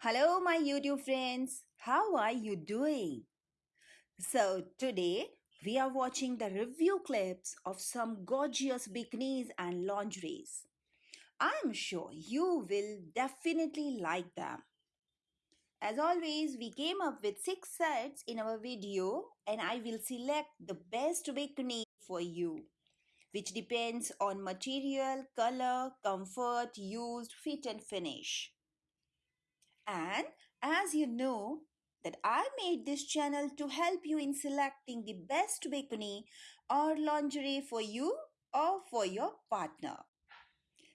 Hello, my YouTube friends. How are you doing? So, today we are watching the review clips of some gorgeous bikinis and lingeries. I'm sure you will definitely like them. As always, we came up with six sets in our video, and I will select the best bikini for you, which depends on material, color, comfort, used, fit, and finish. And as you know, that I made this channel to help you in selecting the best bikini or lingerie for you or for your partner.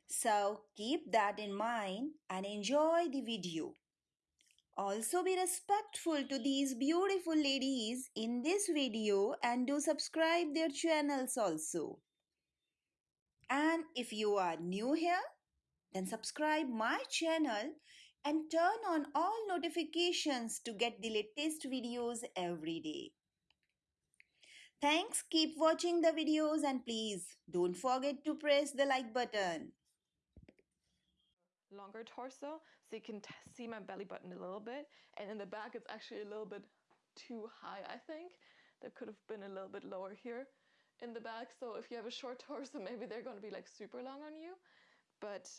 So keep that in mind and enjoy the video. Also be respectful to these beautiful ladies in this video and do subscribe their channels also. And if you are new here, then subscribe my channel and turn on all notifications to get the latest videos every day. Thanks, keep watching the videos and please don't forget to press the like button. longer torso so you can see my belly button a little bit and in the back it's actually a little bit too high i think that could have been a little bit lower here in the back so if you have a short torso maybe they're going to be like super long on you but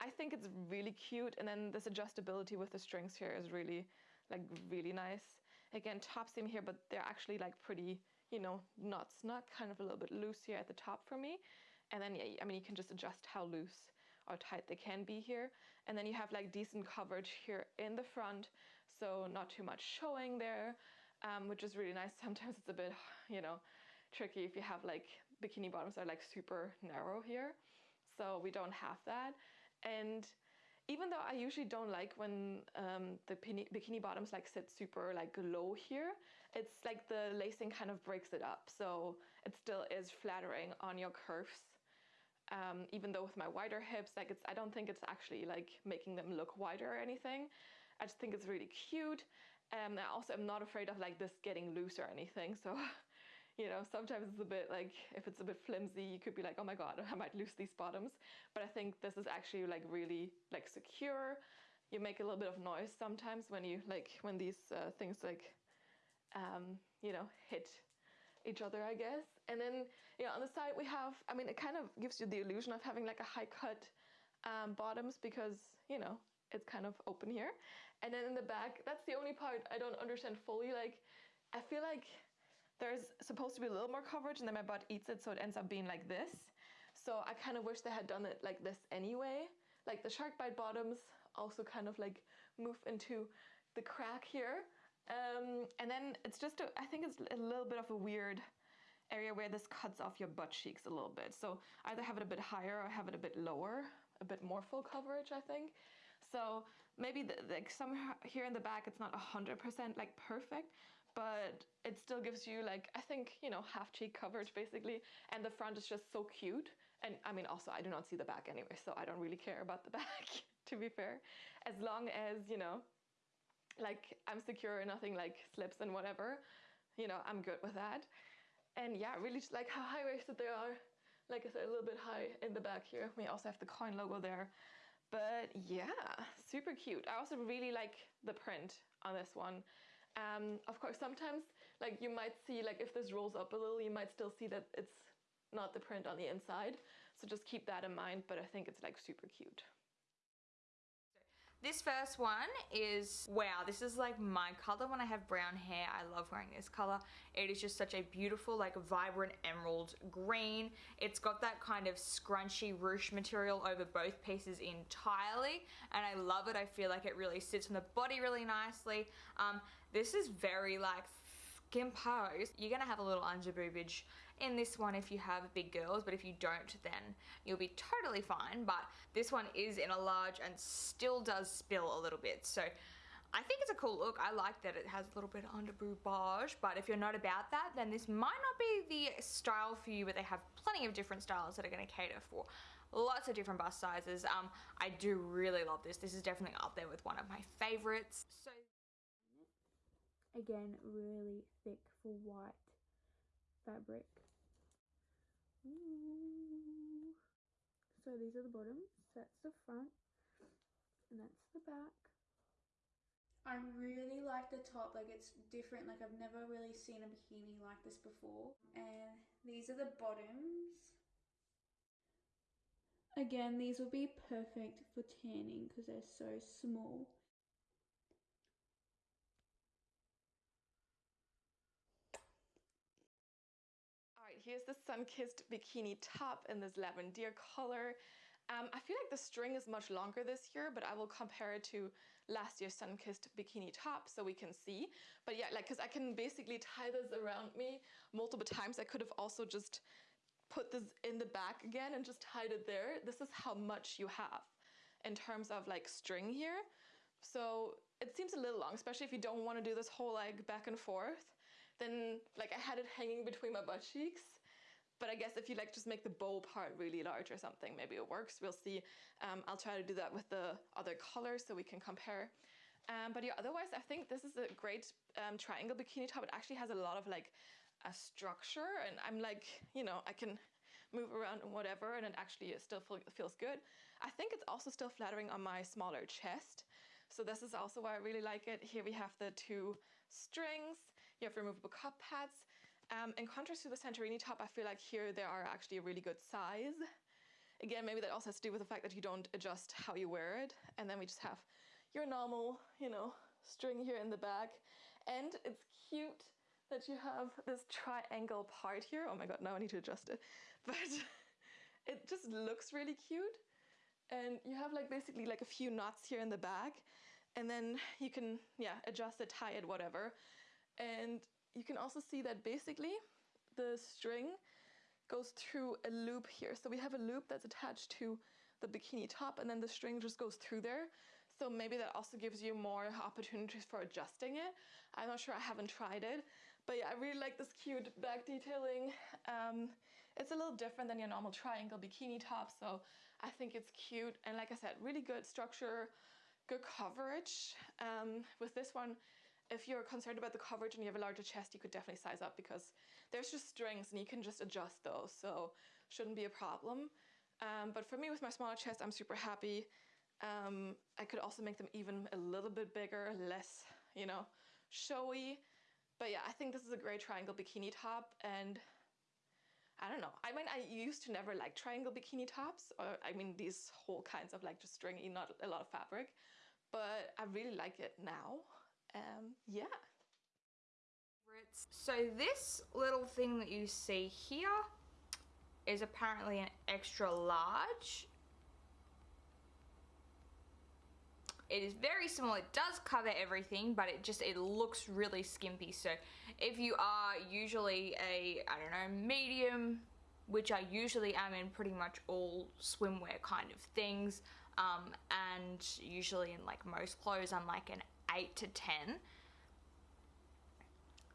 i think it's really cute and then this adjustability with the strings here is really like really nice again top seam here but they're actually like pretty you know not snug kind of a little bit loose here at the top for me and then yeah i mean you can just adjust how loose or tight they can be here. And then you have like decent coverage here in the front, so not too much showing there, um, which is really nice. Sometimes it's a bit, you know, tricky if you have like bikini bottoms that are like super narrow here. So we don't have that. And even though I usually don't like when um, the bikini bottoms like sit super like low here, it's like the lacing kind of breaks it up. So it still is flattering on your curves um, even though with my wider hips, like it's, I don't think it's actually like making them look wider or anything. I just think it's really cute. Um, I also am not afraid of like this getting loose or anything. So, you know, sometimes it's a bit like, if it's a bit flimsy, you could be like, oh my God, I might lose these bottoms. But I think this is actually like really like secure. You make a little bit of noise sometimes when you like, when these uh, things like, um, you know, hit each other, I guess. And then, you know, on the side we have, I mean, it kind of gives you the illusion of having like a high cut um, bottoms because, you know, it's kind of open here. And then in the back, that's the only part I don't understand fully. Like, I feel like there's supposed to be a little more coverage and then my butt eats it, so it ends up being like this. So I kind of wish they had done it like this anyway. Like the shark bite bottoms also kind of like move into the crack here. Um, and then it's just, a, I think it's a little bit of a weird area where this cuts off your butt cheeks a little bit. So either have it a bit higher or have it a bit lower, a bit more full coverage, I think. So maybe the, like some here in the back, it's not 100% like perfect, but it still gives you like, I think, you know, half cheek coverage basically. And the front is just so cute. And I mean, also I do not see the back anyway, so I don't really care about the back, to be fair. As long as, you know, like I'm secure, nothing like slips and whatever, you know, I'm good with that. And yeah, really just like how high waisted they are. Like I said, a little bit high in the back here. We also have the coin logo there. But yeah, super cute. I also really like the print on this one. Um, of course, sometimes like you might see like if this rolls up a little, you might still see that it's not the print on the inside. So just keep that in mind, but I think it's like super cute. This first one is, wow, this is like my color when I have brown hair. I love wearing this color. It is just such a beautiful, like vibrant emerald green. It's got that kind of scrunchy ruche material over both pieces entirely. And I love it. I feel like it really sits on the body really nicely. Um, this is very like imposed, you're gonna have a little under boobage in this one if you have big girls, but if you don't, then you'll be totally fine. But this one is in a large and still does spill a little bit. So I think it's a cool look. I like that it has a little bit of under boobage, but if you're not about that, then this might not be the style for you, but they have plenty of different styles that are gonna cater for lots of different bust sizes. Um, I do really love this. This is definitely up there with one of my favorites. So again really thick for white fabric Ooh. so these are the bottoms that's the front and that's the back I really like the top, like it's different, like I've never really seen a bikini like this before. And these are the bottoms. Again, these will be perfect for tanning because they're so small. Here's the sun-kissed bikini top in this lavender color. Um, I feel like the string is much longer this year, but I will compare it to last year's sun-kissed bikini top so we can see. But yeah, like, cause I can basically tie this around me multiple times. I could have also just put this in the back again and just tied it there. This is how much you have in terms of like string here. So it seems a little long, especially if you don't want to do this whole like back and forth. Then like I had it hanging between my butt cheeks but I guess if you like just make the bow part really large or something, maybe it works. We'll see. Um, I'll try to do that with the other colors so we can compare. Um, but yeah, otherwise I think this is a great um, triangle bikini top. It actually has a lot of like a structure and I'm like, you know, I can move around and whatever and it actually still feel, feels good. I think it's also still flattering on my smaller chest. So this is also why I really like it. Here we have the two strings. You have removable cup pads. Um, in contrast to the Santorini top, I feel like here they are actually a really good size. Again, maybe that also has to do with the fact that you don't adjust how you wear it. And then we just have your normal, you know, string here in the back. And it's cute that you have this triangle part here. Oh my god, now I need to adjust it. But it just looks really cute. And you have like basically like a few knots here in the back. And then you can, yeah, adjust it, tie it, whatever. And you can also see that basically the string goes through a loop here. So we have a loop that's attached to the bikini top and then the string just goes through there. So maybe that also gives you more opportunities for adjusting it. I'm not sure, I haven't tried it. But yeah, I really like this cute back detailing. Um, it's a little different than your normal triangle bikini top, so I think it's cute. And like I said, really good structure, good coverage. Um, with this one, if you're concerned about the coverage and you have a larger chest, you could definitely size up because there's just strings and you can just adjust those, so shouldn't be a problem. Um, but for me, with my smaller chest, I'm super happy. Um, I could also make them even a little bit bigger, less, you know, showy. But yeah, I think this is a great triangle bikini top and I don't know. I mean, I used to never like triangle bikini tops, or I mean, these whole kinds of like just stringy, not a lot of fabric, but I really like it now um, yeah. So this little thing that you see here is apparently an extra large. It is very small, it does cover everything, but it just, it looks really skimpy. So if you are usually a, I don't know, medium, which I usually am in pretty much all swimwear kind of things, um, and usually in like most clothes I'm like an 8 to 10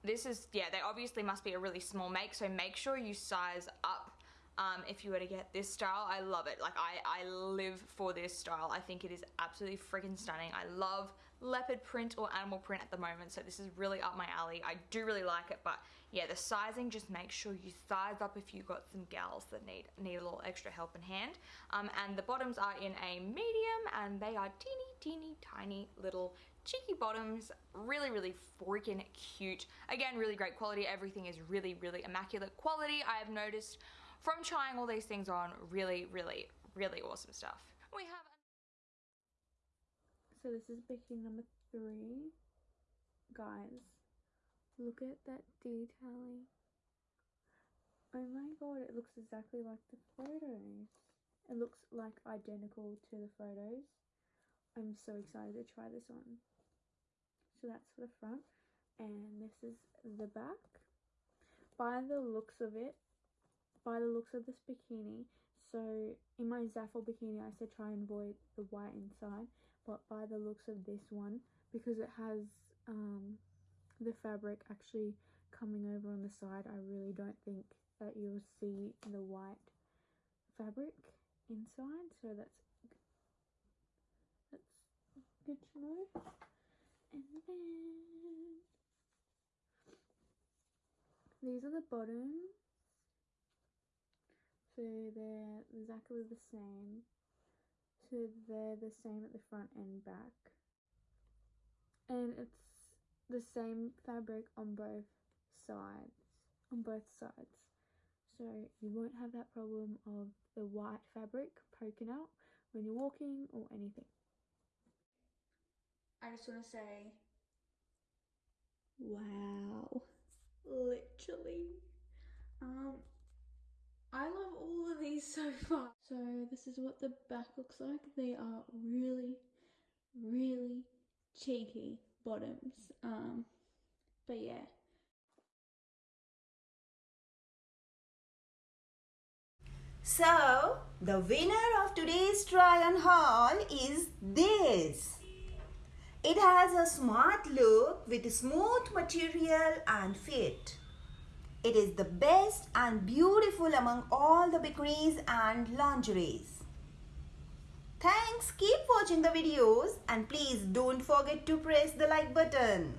this is yeah they obviously must be a really small make so make sure you size up um, if you were to get this style. I love it. Like I, I live for this style. I think it is absolutely freaking stunning. I love leopard print or animal print at the moment so this is really up my alley. I do really like it but yeah the sizing just make sure you size up if you've got some gals that need need a little extra help in hand. Um, and the bottoms are in a medium and they are teeny teeny tiny little cheeky bottoms really really freaking cute. Again really great quality. Everything is really really immaculate quality. I have noticed from trying all these things on really really really awesome stuff. We have so this is bikini number three. Guys look at that detailing. Oh my god it looks exactly like the photos. It looks like identical to the photos. I'm so excited to try this on so that's for the front. And this is the back. By the looks of it by the looks of this bikini so in my Zaful bikini I said try and avoid the white inside but by the looks of this one because it has um, the fabric actually coming over on the side I really don't think that you'll see the white fabric inside. So that's that's good to know and then. These are the bottoms so they're exactly the same. So they're the same at the front and back. And it's the same fabric on both sides on both sides. So you won't have that problem of the white fabric poking out when you're walking or anything I just want to say, wow, literally. Um, I love all of these so far. So this is what the back looks like. They are really, really cheeky bottoms. Um, but yeah. So, the winner of today's try on haul is this. It has a smart look with smooth material and fit. It is the best and beautiful among all the bikinis and lingeries. Thanks, keep watching the videos and please don't forget to press the like button.